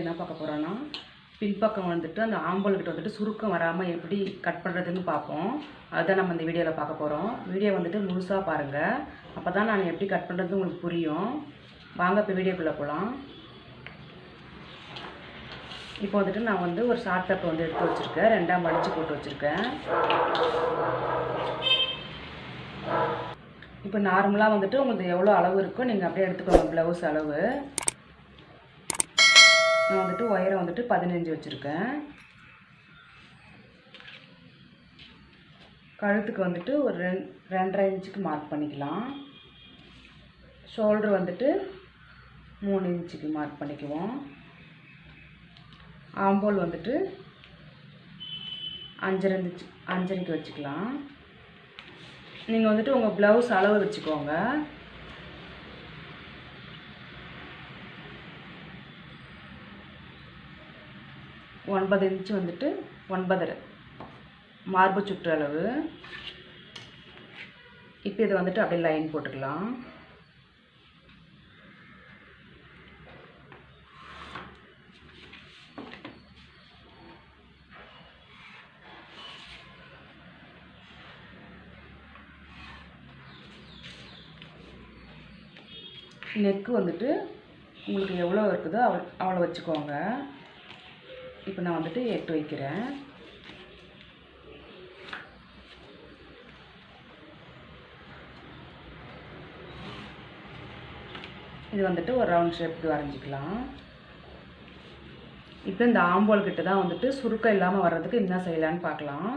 வீடியோவில் என்ன பார்க்க போகிறோன்னா பின்பக்கம் வந்துட்டு அந்த ஆம்பல்கிட்ட வந்துட்டு சுருக்கம் வராமல் எப்படி கட் பண்ணுறதுன்னு பார்ப்போம். அதுதான் நம்ம இந்த வீடியோவில் பார்க்க போகிறோம் வீடியோ வந்துட்டு முழுசாக பாருங்கள் அப்போ தான் நான் எப்படி கட் பண்ணுறது உங்களுக்கு புரியும். வாங்க இப்போ வீடியோக்குள்ளே போகலாம் இப்போ வந்துட்டு நான் வந்து ஒரு ஷார்ட் பேப்பர் வந்து எடுத்து வச்சுருக்கேன். ரெண்டாம் மடித்து போட்டு வச்சுருக்கேன். இப்போ நார்மலாக வந்துட்டு உங்களுக்கு எவ்வளோ அளவு இருக்கோ நீங்கள் அப்படியே எடுத்துக்கோங்க. ப்ளவுஸ் அளவு. நான் வந்துட்டு ஒயரை வந்துட்டு பதினஞ்சு வச்சுருக்கேன். கழுத்துக்கு வந்துட்டு ஒரு ரெண் ரெண்டரை இன்ச்சுக்கு மார்க் பண்ணிக்கலாம். ஷோல்டர் வந்துட்டு மூணு இன்ச்சுக்கு மார்க் பண்ணிக்குவோம். ஆம்போல் வந்துட்டு அஞ்சரை இன்ச்சு அஞ்சரைக்கு வச்சுக்கலாம். நீங்கள் வந்துட்டு உங்கள் ப்ளவுஸ் அளவு வச்சுக்கோங்க. ஒன்பது இன்ச்சு வந்துட்டு ஒன்பதரை. மார்பு சுற்று அளவு. இப்போ இதை வந்துட்டு அப்படியே லைன் போட்டுக்கலாம். நெக்கு வந்துட்டு உங்களுக்கு எவ்வளோ இருக்குதோ அவ் அவ்வளோ வச்சுக்கோங்க. இப்போ நான் வந்துட்டு எட்டு வைக்கிறேன். இது வந்துட்டு ஒரு ரவுண்ட் ஷேப்புக்கு வரைஞ்சிக்கலாம். இப்போ இந்த ஆம்போல் கிட்ட தான் வந்துட்டு சுருக்கம் இல்லாமல் வர்றதுக்கு என்ன செய்யலான்னு பார்க்கலாம்.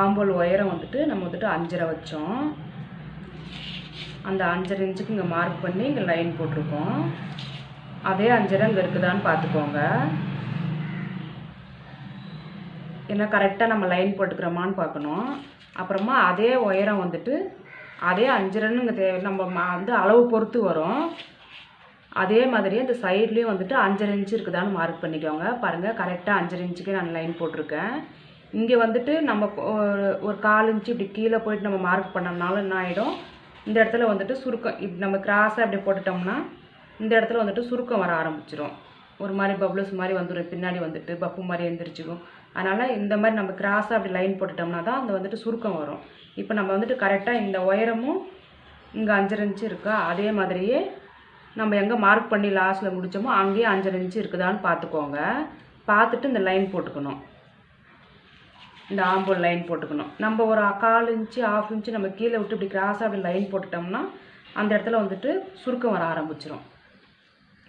ஆம்போல் உயரம் வந்துட்டு நம்ம வந்துட்டு அஞ்சரை வச்சோம். அந்த அஞ்சரை இன்ச்சுக்கு இங்கே மார்க் பண்ணி இங்கே லைன் போட்டிருக்கோம். அதே அஞ்சரை இங்கே இருக்குதான்னு பார்த்துக்கோங்க. ஏன்னா கரெக்டாக நம்ம லைன் போட்டுக்கிறோமான்னு பார்க்கணும். அப்புறமா அதே உயரம் வந்துட்டு அதே அஞ்சரைன்னு இங்கே தேவை நம்ம வந்து அளவு பொறுத்து வரும். அதே மாதிரி இந்த சைட்லேயும் வந்துட்டு அஞ்சரை இன்ச்சு இருக்குதான்னு மார்க் பண்ணிக்கோங்க. பாருங்கள் கரெக்டாக அஞ்சரை இன்ச்சுக்கு நான் லைன் போட்டிருக்கேன். இங்கே வந்துட்டு நம்ம ஒரு ஒரு கால் இன்ச்சு இப்படி கீழே போயிட்டு நம்ம மார்க் பண்ணோம்னாலும் என்ன ஆகிடும் இந்த இடத்துல வந்துட்டு சுருக்கம் இப் நம்ம கிராஸாக அப்படி போட்டுட்டோம்னா இந்த இடத்துல வந்துட்டு சுருக்கம் வர ஆரம்பிச்சிடும் ஒரு மாதிரி பப்ளஸ் மாதிரி வந்துடும் பின்னாடி வந்துட்டு பப்பு மாதிரி எழுந்திரிச்சிடும் அதனால் இந்த மாதிரி நம்ம கிராஸாக அப்படி லைன் போட்டுட்டோம்னா தான் அந்த வந்துட்டு சுருக்கம் வரும். இப்போ நம்ம வந்துட்டு கரெக்டாக இந்த உயரமும் இங்கே அஞ்சரை இன்ச்சு இருக்கா? அதே மாதிரியே நம்ம எங்கே மார்க் பண்ணி லாஸ்ட்டில் முடிச்சோமோ அங்கேயே அஞ்சரை இன்ச்சு இருக்குதான்னு பார்த்துக்கோங்க. பார்த்துட்டு இந்த லைன் போட்டுக்கணும். இந்த ஆம்பூல் லைன் போட்டுக்கணும். நம்ம ஒரு கால் இன்ச்சு ஆஃப் இன்ச்சு நம்ம கீழே விட்டு இப்படி கிராஸாக அப்படி லைன் போட்டுட்டோம்னா அந்த இடத்துல வந்துட்டு சுருக்கம் வர ஆரம்பிச்சிடும்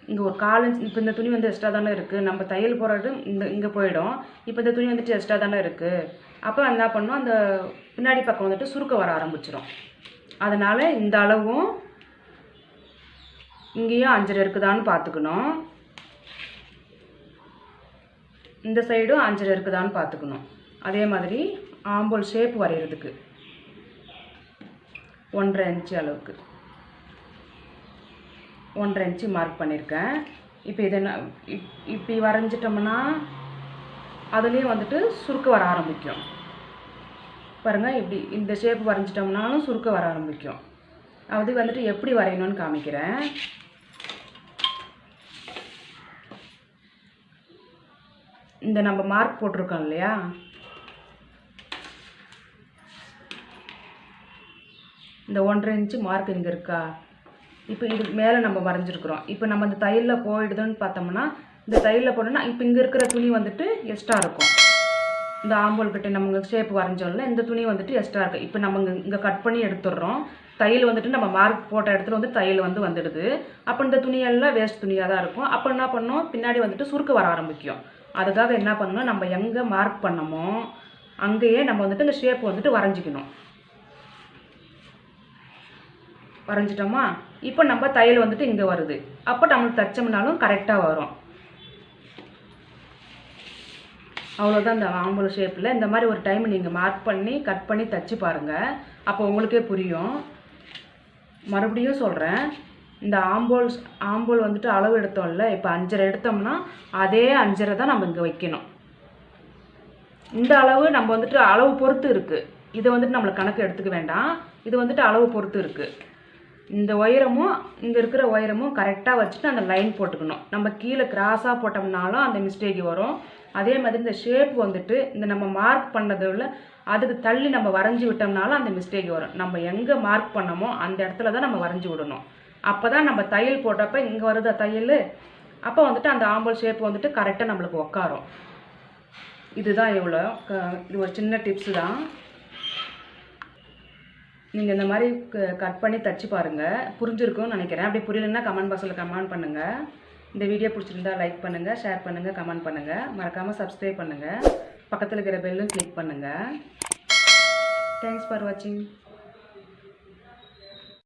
இங்கே ஒரு கால் இன்ச் இப்போ இந்த துணி வந்து எக்ஸ்ட்ரா தானே இருக்குது நம்ம தையல் போடுறது இந்த இங்கே போயிடும். இப்போ இந்த துணி வந்துட்டு எக்ஸ்ட்ரா தானே இருக்குது அப்போ என்ன பண்ணணும்? அந்த பின்னாடி பக்கம் வந்துட்டு சுருக்கம் வர ஆரம்பிச்சிடும் அதனால் இந்த அளவும் இங்கேயும் அஞ்சரை இருக்குதான்னு பார்த்துக்கணும். இந்த சைடும் அஞ்சரை இருக்குதான்னு பார்த்துக்கணும். அதே மாதிரி ஆம்போல் ஷேப் வரைகிறதுக்கு ஒன்றரை இன்ச்சு அளவுக்கு. ஒன்றரை இன்ச்சு மார்க் பண்ணியிருக்கேன் இப்போ இதை நான் இப் இப்படி வரைஞ்சிட்டோம்னா அதுலேயும் வந்துட்டு சுருக்க வர ஆரம்பிக்கும். பாருங்கள் இப்படி இந்த ஷேப் வரைஞ்சிட்டோம்னாலும் சுருக்க வர ஆரம்பிக்கும். அது வந்துட்டு எப்படி வரையணும்னு காமிக்கிறேன். இந்த நம்ம மார்க் போட்டிருக்கோம் இல்லையா? இந்த ஒன்றரை இன்ச்சு மார்க் இங்கே இருக்கா? இப்போ இதுக்கு மேலே நம்ம வரைஞ்சிருக்கிறோம். இப்போ நம்ம இந்த தையலில் போயிடுதுன்னு பார்த்தோம்னா இந்த தையலில் போட்டோம்னா இப்போ இங்கே இருக்கிற துணி வந்துட்டு எக்ஸ்ட்ரா இருக்கும். இந்த ஆம்பூல் கிட்ட நம்ம ஷேப் வரைஞ்சோம்ல இந்த துணி வந்துட்டு எக்ஸ்ட்ரா இருக்குது இப்போ நம்ம இங்கே இங்கே கட் பண்ணி எடுத்துடுறோம். தையல் வந்துட்டு நம்ம மார்க் போட்ட இடத்துல வந்து தையல் வந்து வந்துடுது. அப்போ இந்த துணியெல்லாம் வேஸ்ட் துணியாக தான் இருக்கும். அப்போ என்ன பண்ணோம்? பின்னாடி வந்துட்டு சுருக்க வர ஆரம்பிக்கும். அதுக்காக என்ன பண்ணணும் நம்ம எங்கே மார்க் பண்ணமோ அங்கேயே நம்ம வந்துட்டு இந்த ஷேப் வந்துட்டு வரைஞ்சிக்கணும். வரைஞ்சிட்டோமா? இப்போ நம்ம தையல் வந்துட்டு இங்கே வருது. அப்போ நம்மளுக்கு தச்சோம்னாலும் கரெக்டாக வரும். அவ்வளோதான் இந்த ஆம்பல் ஷேப்பில் இந்த மாதிரி ஒரு டைம் நீங்கள் மார்க் பண்ணி கட் பண்ணி தச்சு பாருங்கள் அப்போ உங்களுக்கே புரியும். மறுபடியும் சொல்கிறேன் இந்த ஆம்போல் ஆம்போல் வந்துட்டு அளவு எடுத்தோம்ல இப்போ அஞ்சரை எடுத்தோம்னா அதே அஞ்சரை தான் நம்ம இங்கே வைக்கணும். இந்த அளவு நம்ம வந்துட்டு அளவு பொறுத்து இருக்குது இதை வந்துட்டு நம்மளுக்கு கணக்கு எடுத்துக்க வேண்டாம். இது வந்துட்டு அளவு பொறுத்து இருக்குது இந்த உயரமும் இங்கே இருக்கிற உயரமும் கரெக்டாக வச்சுட்டு அந்த லைன் போட்டுக்கணும். நம்ம கீழே கிராஸாக போட்டோம்னாலும் அந்த மிஸ்டேக் வரும். அதே மாதிரி இந்த ஷேப் வந்துட்டு இந்த நம்ம மார்க் பண்ணதில் அதுக்கு தள்ளி நம்ம வரைஞ்சி விட்டோம்னாலும் அந்த மிஸ்டேக் வரும். நம்ம எங்கே மார்க் பண்ணமோ அந்த இடத்துல தான் நம்ம வரைஞ்சி விடணும். அப்போ தான் நம்ம தையல் போட்டப்போ இங்கே வருதா தையல்? அப்போ வந்துட்டு அந்த ஆம்பல் ஷேப் வந்துட்டு கரெக்டாக நம்மளுக்கு உக்காரும். இதுதான் எவ்வளோ இது ஒரு சின்ன டிப்ஸு தான். நீங்கள் இந்த மாதிரி கட் பண்ணி தச்சு பாருங்கள் புரிஞ்சிருக்கும்னு நினைக்கிறேன். அப்படி புரியலன்னா கமெண்ட் பாக்ஸில் கமெண்ட் பண்ணுங்கள் இந்த வீடியோ பிடிச்சிருந்தா லைக் பண்ணுங்கள் ஷேர் பண்ணுங்கள் கமெண்ட் பண்ணுங்கள் மறக்காமல் சப்ஸ்கிரைப் பண்ணுங்கள் பக்கத்தில் இருக்கிற பெல்லும் கிளிக் பண்ணுங்கள் தேங்க்ஸ் ஃபார் வாட்சிங்